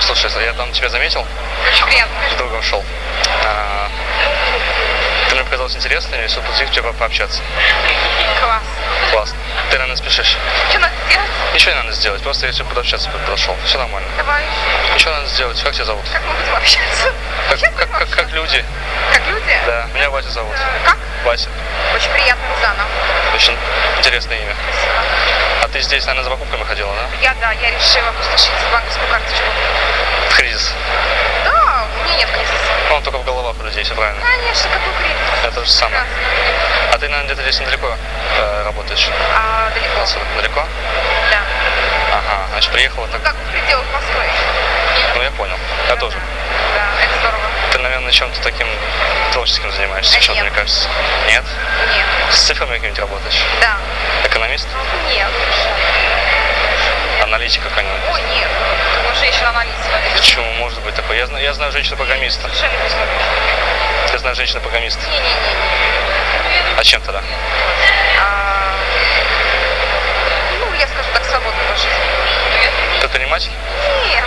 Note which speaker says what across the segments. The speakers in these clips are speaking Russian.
Speaker 1: Слушай, я там тебя заметил,
Speaker 2: Очень приятно.
Speaker 1: другом шел. А, Ты мне показалось интересно, и подойти к тебе пообщаться.
Speaker 2: Класс.
Speaker 1: Ты, наверное, спешишь.
Speaker 2: Что надо сделать?
Speaker 1: Ничего не надо сделать, просто я решил подобщаться подошел. Все нормально.
Speaker 2: Давай.
Speaker 1: Ничего надо сделать. Как тебя зовут?
Speaker 2: Как мы будем общаться?
Speaker 1: Как, как, как, как люди.
Speaker 2: Как люди?
Speaker 1: Да, меня Вася зовут.
Speaker 2: Как?
Speaker 1: Вася.
Speaker 2: Очень приятно, Рузана.
Speaker 1: Очень интересное имя.
Speaker 2: Спасибо.
Speaker 1: А ты здесь, наверное, за покупками ходила, да?
Speaker 2: Я, да, я решила опустошить банковскую карточку.
Speaker 1: В кризис.
Speaker 2: Да, у меня нет кризиса.
Speaker 1: Ну, он только людей, все правильно.
Speaker 2: Конечно, какой кризис?
Speaker 1: Это то же самое.
Speaker 2: Прекрасно.
Speaker 1: А ты, наверное, где-то здесь недалеко э, работаешь?
Speaker 2: А, далеко.
Speaker 1: Отсюда? Далеко?
Speaker 2: Да.
Speaker 1: Ага, значит, приехала так.
Speaker 2: Как в пределах Москвы.
Speaker 1: Ну, я понял. Я тоже.
Speaker 2: Да, это здорово.
Speaker 1: Ты, наверное, чем-то таким творческим занимаешься,
Speaker 2: А
Speaker 1: чем
Speaker 2: нет.
Speaker 1: мне кажется. Нет?
Speaker 2: Нет.
Speaker 1: С цифрами какими-нибудь работаешь?
Speaker 2: Да.
Speaker 1: Экономист?
Speaker 2: Нет.
Speaker 1: Аналитик какой-нибудь?
Speaker 2: Ой, нет. Вот женщина-аналитика.
Speaker 1: Почему может быть такое? Я знаю, я знаю женщину-программиста. Я знаю женщину-программиста. А чем тогда?
Speaker 2: А, ну, я скажу так, свободно по жизни.
Speaker 1: Предприниматель?
Speaker 2: Нет.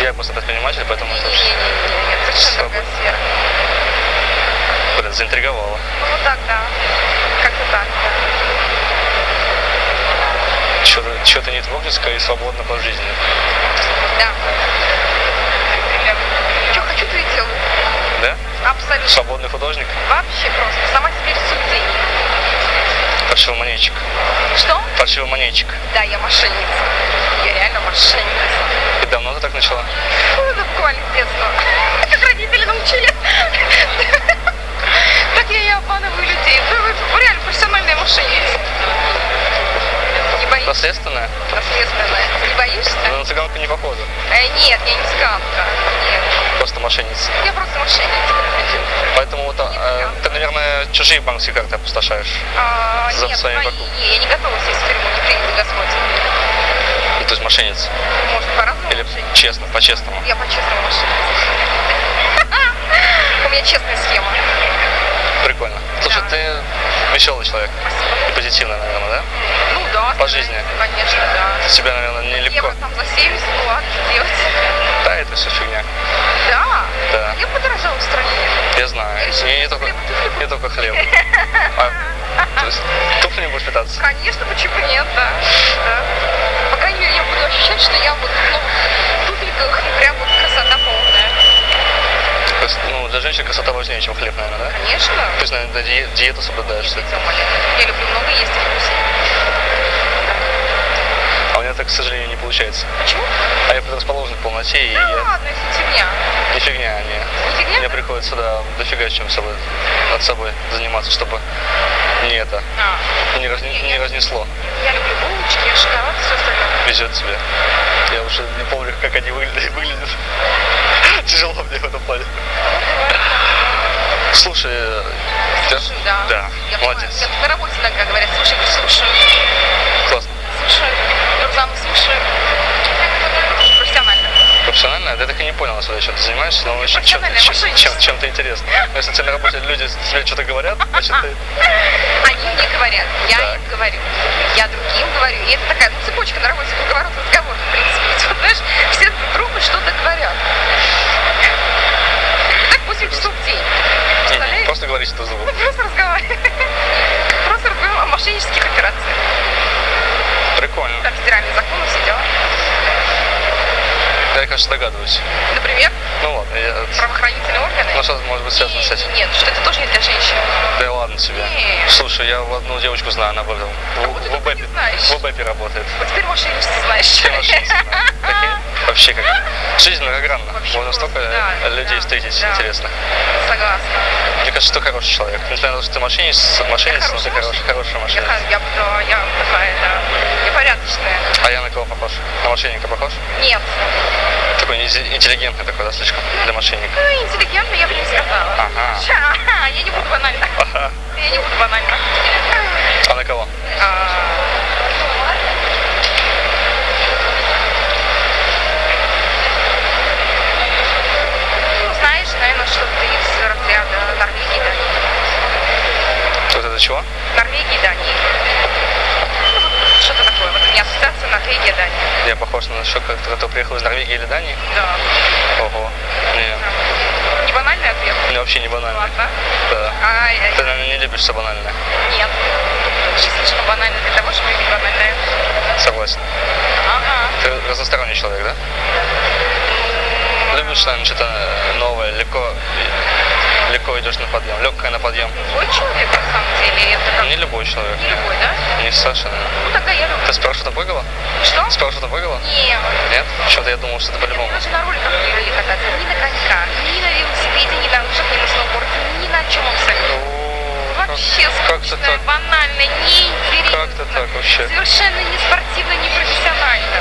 Speaker 1: Я просто предприниматель, поэтому это
Speaker 2: Не-не-не. Нет, совершенно другая сфера.
Speaker 1: блин, заинтриговало.
Speaker 2: Ну, так, да. Как-то так, да.
Speaker 1: Что-то, что-то не творческое и свободно по жизни.
Speaker 2: Да. Что хочу, то и делаю.
Speaker 1: Да?
Speaker 2: Абсолютно.
Speaker 1: Свободный художник?
Speaker 2: Вообще просто. Сама себе рисую деньги.
Speaker 1: Фальшивомонетчик.
Speaker 2: Что?
Speaker 1: Фальшивомонетчик.
Speaker 2: Да, я мошенница. Я реально мошенница.
Speaker 1: И давно ты так начала?
Speaker 2: Ну, буквально с детства. Как родители научили. Боишься?
Speaker 1: Наследственная?
Speaker 2: Наследственная. Не боишься?
Speaker 1: Но на цыганку не похоже.
Speaker 2: Э, нет, я не цыганка. Нет.
Speaker 1: Просто мошенница.
Speaker 2: Я просто мошенница.
Speaker 1: Поэтому вот, э, ты, наверное, чужие банковские карты опустошаешь.
Speaker 2: А,
Speaker 1: За
Speaker 2: нет,
Speaker 1: своими покупками.
Speaker 2: я не готова сесть в тюрьму, не приедет Господь.
Speaker 1: Ну, то есть мошенница.
Speaker 2: Может, по-разному
Speaker 1: Или
Speaker 2: мошенница?
Speaker 1: честно, по-честному.
Speaker 2: Я по-честному мошенница. У меня честная схема.
Speaker 1: Прикольно. Слушай,
Speaker 2: Да.
Speaker 1: ты веселый человек. И позитивный, наверное, да?
Speaker 2: Ну да.
Speaker 1: По жизни.
Speaker 2: Конечно, да.
Speaker 1: Тебя, наверное, нелегко.
Speaker 2: Евро там за 70, ну ладно, что делать?
Speaker 1: Да, это все фигня.
Speaker 2: Да.
Speaker 1: Да.
Speaker 2: Я подорожала в стране.
Speaker 1: Я знаю.
Speaker 2: решила
Speaker 1: И не только,
Speaker 2: хлеб,
Speaker 1: не только хлеб. А, то есть туфли не будешь питаться?
Speaker 2: Конечно, почему нет, да. да. По крайней мере, я буду ощущать, что я вот в новых туфельках и прям вот красота полная.
Speaker 1: То есть, ну, для важнее, чем хлеб, наверное, да?
Speaker 2: Конечно.
Speaker 1: То есть, наверное, ди- диету соблюдаешь.
Speaker 2: Я люблю много есть вкусно.
Speaker 1: А у меня так, к сожалению, не получается.
Speaker 2: Почему?
Speaker 1: А я предрасположен к полноте, и
Speaker 2: Да ладно, это фигня.
Speaker 1: Не фигня, не.
Speaker 2: Не фигня?
Speaker 1: Мне приходится, да, дофига чем собой, над собой заниматься, чтобы не это,
Speaker 2: А,
Speaker 1: не, разне- не разнесло.
Speaker 2: я люблю булочки, шоколад все остальное.
Speaker 1: Везет тебе. Я уже не помню, как они выглядят. выглядят. Тяжело мне в этом плане. Слушай, э, тебя-
Speaker 2: Слушай, да.
Speaker 1: Да,
Speaker 2: Я
Speaker 1: молодец.
Speaker 2: понимаю. Я на работе иногда говорят, слушай, слушаю,
Speaker 1: Классно.
Speaker 2: слушаю, Рузану слушаю. Профессионально.
Speaker 1: Профессионально? Я так и не понял, что чем ты занимаешься, но еще чем, чем,
Speaker 2: мошенничество.
Speaker 1: чем, чем-то интересно. Но если тебе на работе люди тебе что-то говорят, значит ты...
Speaker 2: Они мне говорят, я
Speaker 1: Так.
Speaker 2: им говорю, я другим говорю. И это такая ну, цепочка на работе, круговорот разговора, в принципе. Знаешь, все друг другу что-то говорят. И так 8 часов в день.
Speaker 1: Не, не, С другом.
Speaker 2: Мы просто разговариваем. Просто разговариваем о мошеннических операциях.
Speaker 1: Прикольно.
Speaker 2: Там федеральные законы, все дела.
Speaker 1: Я, конечно, догадываюсь.
Speaker 2: Например,
Speaker 1: Ну ладно, я...
Speaker 2: правоохранительные органы.
Speaker 1: Ну что может быть связано с этим?
Speaker 2: Нет, что это тоже не для женщин.
Speaker 1: Да ладно тебе.
Speaker 2: Нет.
Speaker 1: Слушай, я одну девочку знаю, она.
Speaker 2: Кого
Speaker 1: В, в,
Speaker 2: не знаешь?
Speaker 1: в УБЭПе работает.
Speaker 2: Вот теперь мошенничество знаешь.
Speaker 1: Да. Вообще как. Жизнь многогранна.
Speaker 2: Вообще
Speaker 1: Можно столько
Speaker 2: да,
Speaker 1: людей
Speaker 2: да,
Speaker 1: встретить
Speaker 2: да.
Speaker 1: интересных.
Speaker 2: Согласна.
Speaker 1: Мне кажется, ты хороший человек. Несмотря на то, что ты мошенница, мошенница но ты хороший, хорошая
Speaker 2: Я,
Speaker 1: мошенница.
Speaker 2: ха- я, да, я такая, да. Я порядочная.
Speaker 1: А я на кого похож? На мошенника похож?
Speaker 2: Нет.
Speaker 1: Такой инте- интеллигентный такой, да, слишком для мошенника.
Speaker 2: Ну, интеллигентно я бы не сказала.
Speaker 1: Ага.
Speaker 2: Ша, Я не буду банально.
Speaker 1: Ага.
Speaker 2: Я не буду банально.
Speaker 1: А на кого?
Speaker 2: А, ну, знаешь, наверное, что-то из разряда Норвегии, Дании.
Speaker 1: Это чего?
Speaker 2: Норвегии, Дании. Ну, вот что-то такое. Вот у меня ассоциация Норвегия, Дания.
Speaker 1: Я похож на человека, который приехал из Норвегии или Дании?
Speaker 2: Да.
Speaker 1: Ого. Не,
Speaker 2: Не банальный ответ?
Speaker 1: мне вообще не банально.
Speaker 2: Ладно.
Speaker 1: Да.
Speaker 2: Ай,
Speaker 1: Ты, наверное, не любишь все банальное.
Speaker 2: нет. Жизнь слишком банальна для того, чтобы быть банальной.
Speaker 1: Согласен.
Speaker 2: Ага.
Speaker 1: Ты разносторонний человек, да? Любишь, наверное, что-то новое, легко идешь на подъем, легкое на подъем.
Speaker 2: Любой человек, на самом деле, это как...
Speaker 1: Не любой человек.
Speaker 2: Не любой, да?
Speaker 1: Не Саша, наверное.
Speaker 2: Ну, тогда я люблю.
Speaker 1: Ты с парашютом прыгала?
Speaker 2: Что?
Speaker 1: С парашютом прыгала?
Speaker 2: Нет.
Speaker 1: Нет? Что-то я думал, что это по-любому.
Speaker 2: Мы даже на роликах не кататься. Ни на коньках, ни на велосипеде, ни на лыжах, ни на сноуборде, ни на чем абсолютно.
Speaker 1: О, как-
Speaker 2: Вообще
Speaker 1: Как-то
Speaker 2: скучно,
Speaker 1: так.
Speaker 2: банально, неинтересно.
Speaker 1: Как-то так вообще.
Speaker 2: Совершенно не спортивно, не профессионально.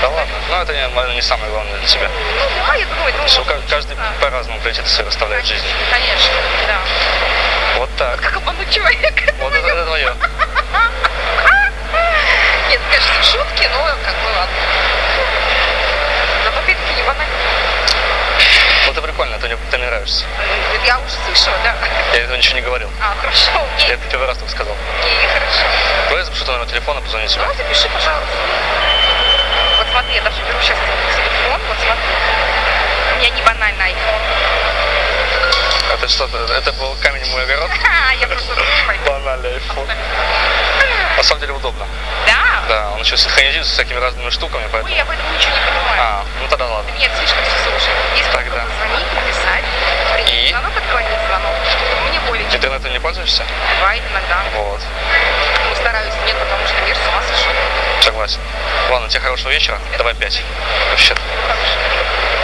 Speaker 1: Да ладно. Ну, это, наверное, не самое главное для тебя.
Speaker 2: Ну да, я думаю, думаю,
Speaker 1: Что каждый
Speaker 2: да.
Speaker 1: по-разному приоритеты расставляет в жизни.
Speaker 2: Конечно, да.
Speaker 1: Вот так.
Speaker 2: Как обмануть человека?
Speaker 1: Вот это, это твое.
Speaker 2: Нет, конечно, шутки, но как бы ладно. Зато опять-таки не банально.
Speaker 1: Вот это прикольно, ты мне, ты мне нравишься.
Speaker 2: Я слышала, да.
Speaker 1: Я этого ничего не говорил.
Speaker 2: А, хорошо,
Speaker 1: Я
Speaker 2: окей,
Speaker 1: это первый раз только сказал.
Speaker 2: окей, хорошо.
Speaker 1: Давай я запишу твой номер телефона, позвони тебе.
Speaker 2: Ну, запиши, пожалуйста. Вот смотри, я даже беру сейчас телефон, вот смотри. У меня не банальный iPhone.
Speaker 1: Это что-то, это был камень в мой огород.
Speaker 2: Я просто.
Speaker 1: Банальный iPhone. На самом деле удобно.
Speaker 2: Да?
Speaker 1: Да, он еще синхронизируется с всякими разными штуками,
Speaker 2: Ой,
Speaker 1: поэтому...
Speaker 2: я в этом ничего не понимаю.
Speaker 1: А, ну тогда ладно.
Speaker 2: Нет, слишком все сложно. Есть
Speaker 1: Тогда.
Speaker 2: позвонить, написать, принять
Speaker 1: И?
Speaker 2: звонок, отклонить звонок. Мне более чем
Speaker 1: Интернетом не пользуешься?
Speaker 2: бывает иногда.
Speaker 1: Вот,
Speaker 2: Ну, стараюсь нет, потому что мир с ума сошел.
Speaker 1: согласен. Ладно, тебе хорошего вечера. Давай пять. Вообще.
Speaker 2: Хорошо.